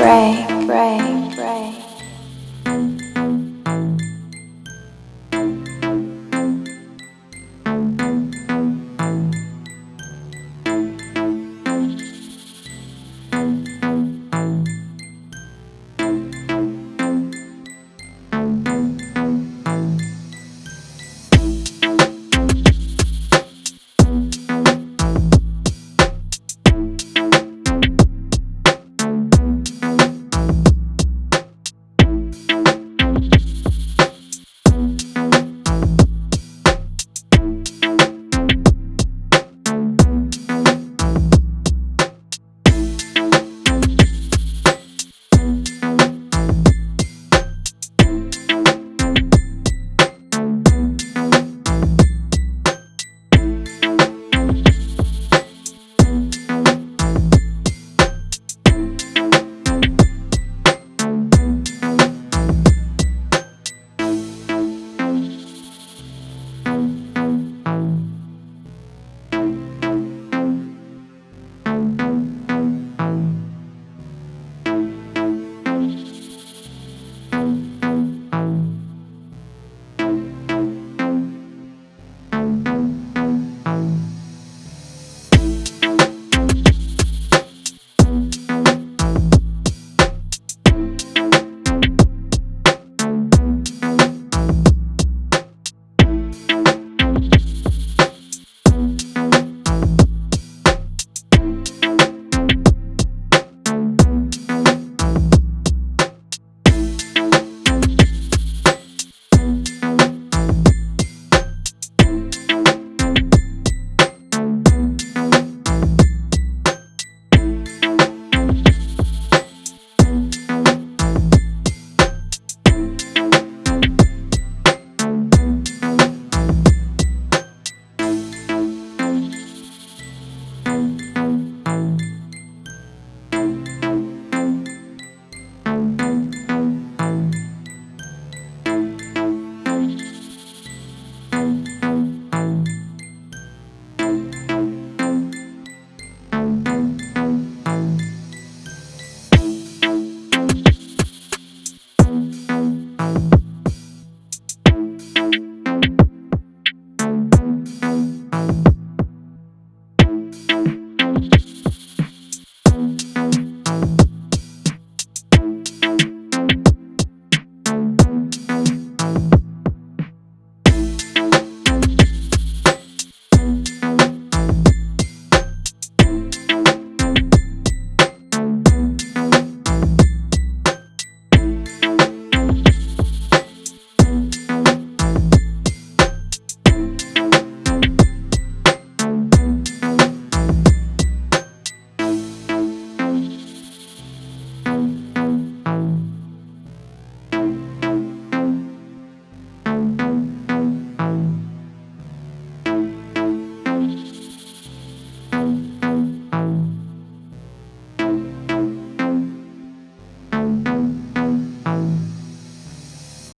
Pray, pray.